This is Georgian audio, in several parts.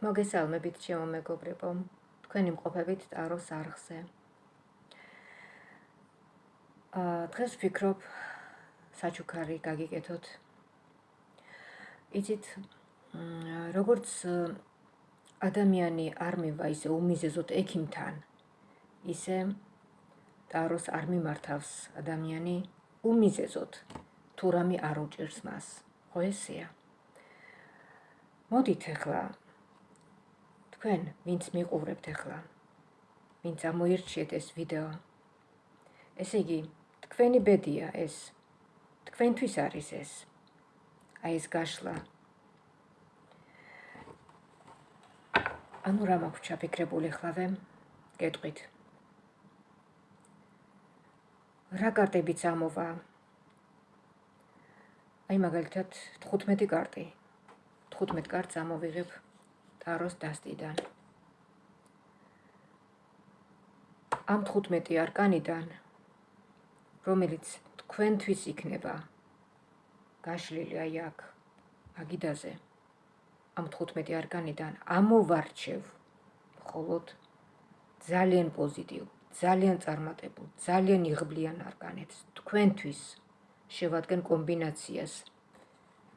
მოგესალმებით ჩემო მეგობრებო. თქვენი მყოფებით ტაროს არხზე. აა დღეს ვფიქრობ საჩუქარი გაგიკეთოთ. იცით როგორც ადამიანი არ მივა ისე უმიზეზოთ ექიმთან, ისე ტაროს არ მიმართავს ადამიანი უმიზეზოთ თუ რამე არ უჭირს მას. ხო ესეა? მოდით ახლა თქვენ ვინც მიყურებთ ახლა ვინც ამოირჩიეთ ეს ვიდეო. ესე იგი თქვენი ბედია ეს თქვენთვის არის ეს. აი ეს გაშლა. ანუ რა მაქვს ჩაფიქრებული ხლავე გეტყვით. რა კარტებიც ამოვა? აი მაგალითად 15 კარტი. 15 კარტს ამოვიღებ ტაროს დასტიდან. ამ 15 არკანიდან რომელიც თქვენთვის იქნება გაშლილი აი აქ აგიდაზე ამ 15 არკანიდან ამოვარჩევ მხოლოდ ძალიან პოზიტივ, ძალიან წარმატებულ, ძალიან იღბლიან არკანებს თქვენთვის შევადგენ კომბინაციას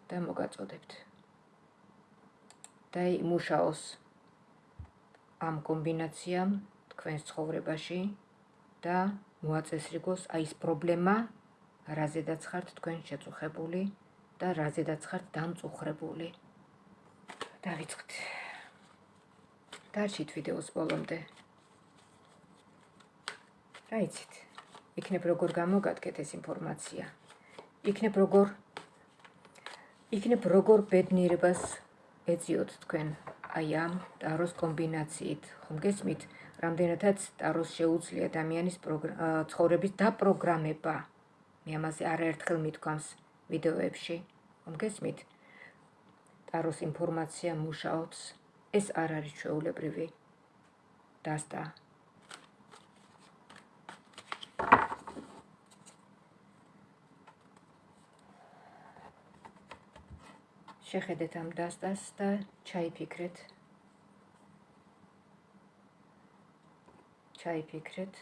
და მოგაწოდებთ. და იმუშაოს ამ კომბინაციამ თქვენს ცხოვრებაში და მოაწესრიგოს აი ეს პრობლემა, რაზედაც ხართ თქვენ შეწუხებული და რაზედაც ხართ დამწუხრებული. დავიწყეთ. დარჩით ვიდეოს ბოლომდე. რა იცით? იქნებ როგორ გამოგადგეთ ეს ინფორმაცია. იქნებ როგორ იქნებ როგორ ბედნიერებას ეძიოთ თქვენ აი ამ ტაროს კომბინაციით. ხომ გესმით, რამდენადაც ტაროს შეუძლია ადამიანის ცხოვრების დაპროგრამება. მე ამაზე არაერთხელ მithქვამს ვიდეოებში. ხომ გესმით? ტაროს ინფორმაცია მუშაობს. ეს არ არის ჩვეულებრივი დასტა. შეხედეთ ამ დასტას და ჩაიფიქრეთ. ჩაიფიქრეთ.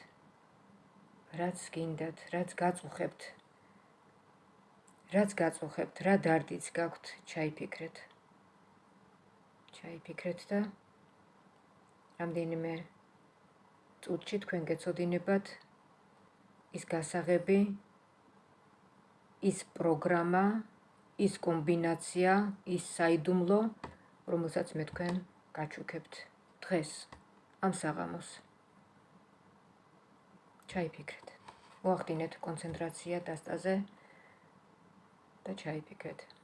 რაც გინდათ, რაც გაწუხებთ. რაც გაწუხებთ, რა დარდიც გაქვთ, ჩაიფიქრეთ. ჩაიფიქრეთ და რამდენიმე წუთში თქვენ გეცოდინებათ ის გასაღები ის პროგრამა ის კომბინაცია, ის საიდუმლო, რომელსაც მე თქვენ გაჩუქებთ დღეს ამ საღამოს. ჩაიფიქრეთ. მოახდინეთ კონცენტრაცია დასტაზე და ჩაიფიქრეთ.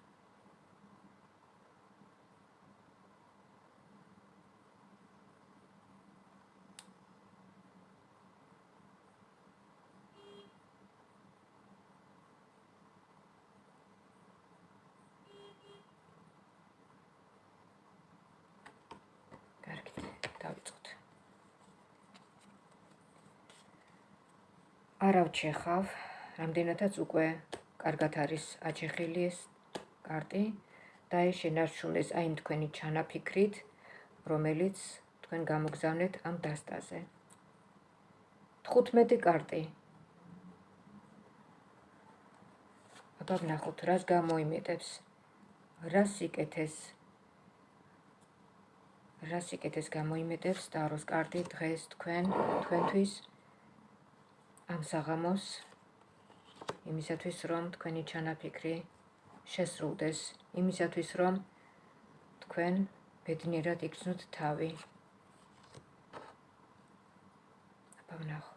არავჩეხავ, რამდენადაც უკვე კარგად არის აჩეხილი ეს კარტი და ეს შენარჩუნეს აი თქვენი ჩანაფიქრით, რომელიც თქვენ გამოგზავნეთ ამ დასტაზე. 15 კარტი. აბა ნახოთ, რას გამოიმეტებს? რა სიკეთეს? რა სიკეთეს გამოიმეტებს ტაროს კარტი დღეს თქვენ თქვენთვის? ამ საღამოს იმისათვის რომ თქვენი ჩანაფიქრი შესრულდეს იმისათვის რომ თქვენ ბედნიერად იქცნოთ თავი. აბა ნახო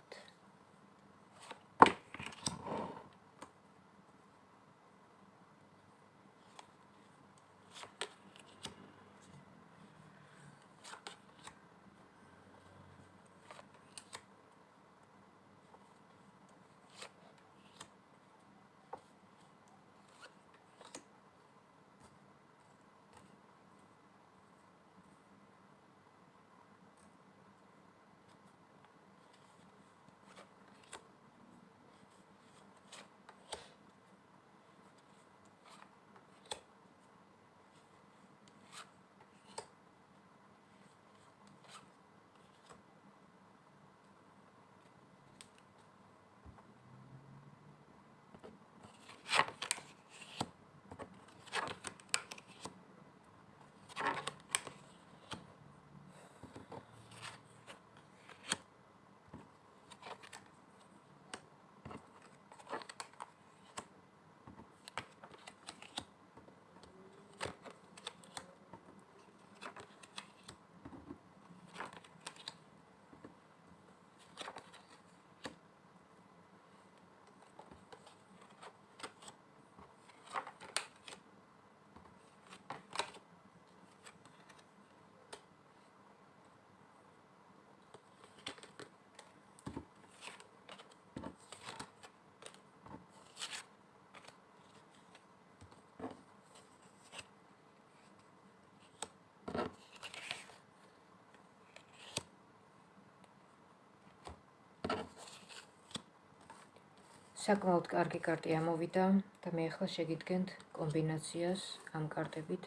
საკმაოდ კარგი კარტი ამოვიდა და მე ახლა შეგიდგენთ კომბინაციას ამ კარტებით.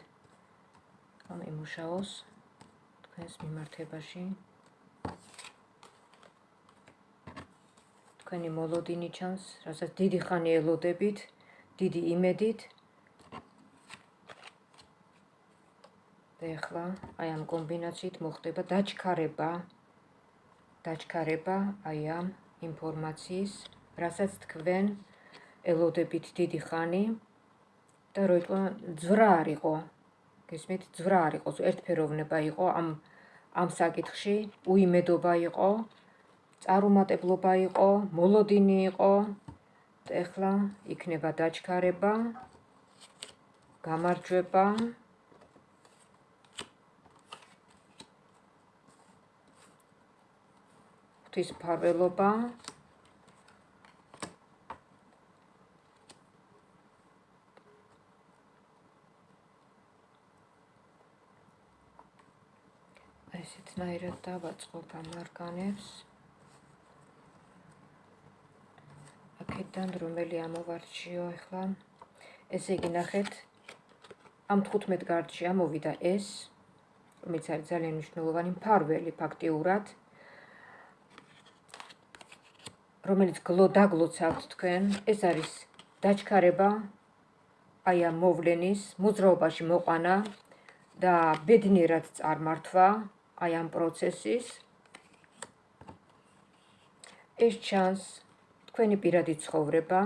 რომ იმუშაოს თქვენს მიმართებაში. თქვენი მოლოდინი ჩანს რასაც დიდი ხანი ელოდებით დიდი იმედით. და ახლა აი ამ კომბინაციით მოხდება დაჩქარება. დაჩქარება აი ამ ინფორმაციის რასაც თქვენ ელოდებით დიდი ხანი და რო იყო ძვრა არ იყო გესმით? ძვრა არ იყო ერთფეროვნება იყო ამ ამ საკითხში. უიმედობა იყო წარუმატებლობა იყო მოლოდინი იყო. ეხლა იქნება დაჩქარება გამარჯვება. ღვთის ესეთნაირად დავაწყობ ამ არგანებს. აქედან რომელი ამოვარჩიო ახლა? ესე იგი ნახეთ, ამ 15 კარტში ამოვიდა ეს, რომელიც არის ძალიან მნიშვნელოვანი მფარველი ფაქტიურად. რომელიც გლო დაგლოცავთ თქვენ, ეს არის დაჩქარება აი ამ მოვლენის მოძრაობაში მოყანა და ბედნიერად წარმართვა აი ამ პროცესის ეს ჩანს თქვენი პირადი ცხოვრება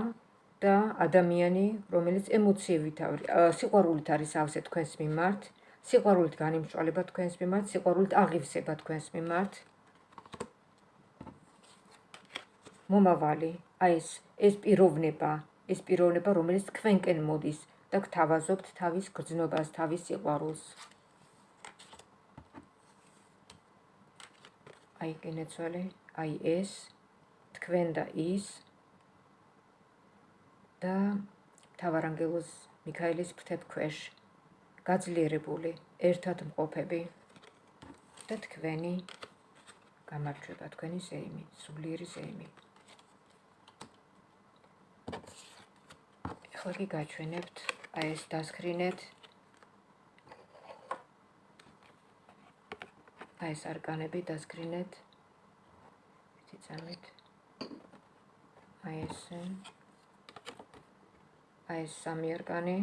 და ადამიანი, რომელიც ემოციებით არის, სიყვარულით არის ავსე თქვენს მიმართ, სიყვარულით განიმშვალება თქვენს მიმართ, სიყვარულით აღივსება თქვენს მიმართ. მომავალი, აი ეს ეს პიროვნება, ეს პიროვნება, რომელიც თქვენკენ მოდის და გთავაზობთ თავის გრძნობას, თავის სიყვარულს. აი გენეცვალე, აი ეს თქვენ და ის და თავარანგელოს მიქაელის ფრთებ ქვეშ გაძლიერებული ერთად მყოფები და თქვენი გამარჯვება თქვენი ზეიმი, სულიერი ზეიმი. ახლა კი გაჩვენებთ აი ეს დასკრინეთ აი ეს არკანები დასკრინეთ. ერთი წამით. აი ეს აი ეს სამი არკანი.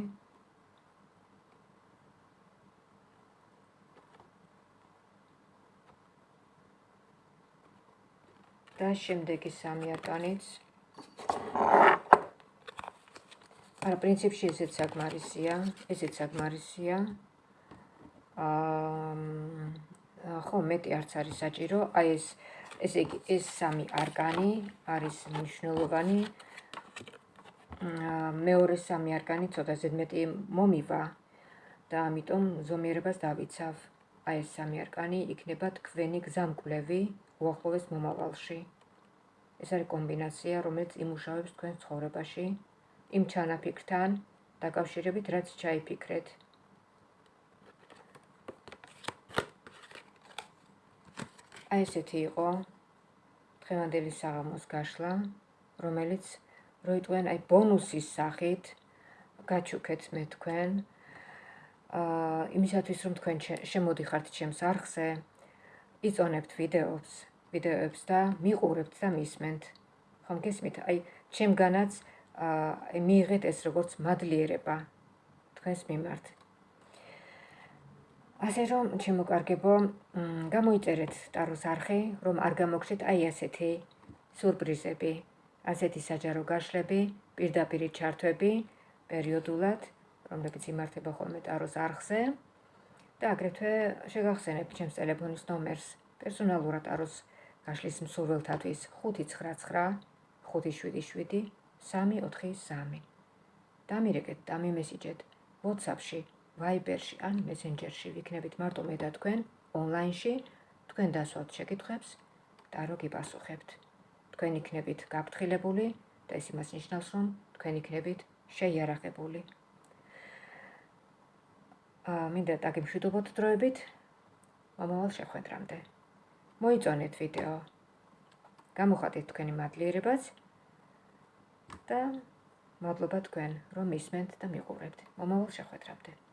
და შემდეგი სამი არკანიც. არა, პრინციპში ესეც საკმარისია, ესეც საკმარისია. აა ხო მეტი არც არის საჭირო. აი ეს ესე იგი ეს სამი არგანი არის მნიშვნელოვანი. მეორე სამი არგანი ცოტა ზედმეტი მომივა და ამიტომ ზომიერებას დავიცავ. აი ეს სამი არგანი იქნება თქვენი გზამკვლევი უახლოეს მომავალში. ეს არის კომბინაცია რომელიც იმუშავებს თქვენ ცხოვრებაში იმ ჩანაფიქრთან დაკავშირებით რაც ჩაიფიქრეთ აი ესეთი იყო დღევანდელი საღამოს გაშლა, რომელიც როიტყვენ აი ბონუსის სახით გაჩუქეთ მე თქვენ. აა იმისათვის რომ თქვენ შემოდიხართ ჩემს არხზე, იწონებთ ვიდეოებს, ვიდეოებს და მიყურებთ და მისმენთ. ხომ გესმით? აი ჩემგანაც აა მიიღეთ ეს როგორც მადლიერება თქვენს მიმართ. ასე რომ შემოკარგებო, გამოიწერეთ ტაროს არხი, რომ არ გამოგხდეთ აი ასეთი სურპრიზები, ასეთი საჯარო გაშლები, პირდაპირ ჩართვები პერიოდულად, რომლებიც იმართება ხოლმე ტაროს არხზე. და აგრეთვე შეგახსენებ ჩემს ტელეფონის ნომერს. პერსონალურად ტაროს გაშლის მსურველთათვის 599 577 343. დამირეკეთ, დამიმესიჯეთ WhatsApp-ში Viber-ში ან Messenger-ში ვიქნებით მარტო მე და თქვენ ონლაინში თქვენ დასვათ შეკითხვებს და რო გიპასუხებთ. თქვენ იქნებით გაფრთხილებული და ეს იმას ნიშნავს, რომ თქვენ იქნებით შეიარაღებული. აა მინდა დაგიმშვიდობოთ დროებით მომავალ შეხვედრამდე. მოიწონეთ ვიდეო. გამოხატეთ თქვენი მადლიერებაც. და მადლობა თქვენ, რომ ისმენთ და მიყურებთ. მომავალ შეხვედრამდე.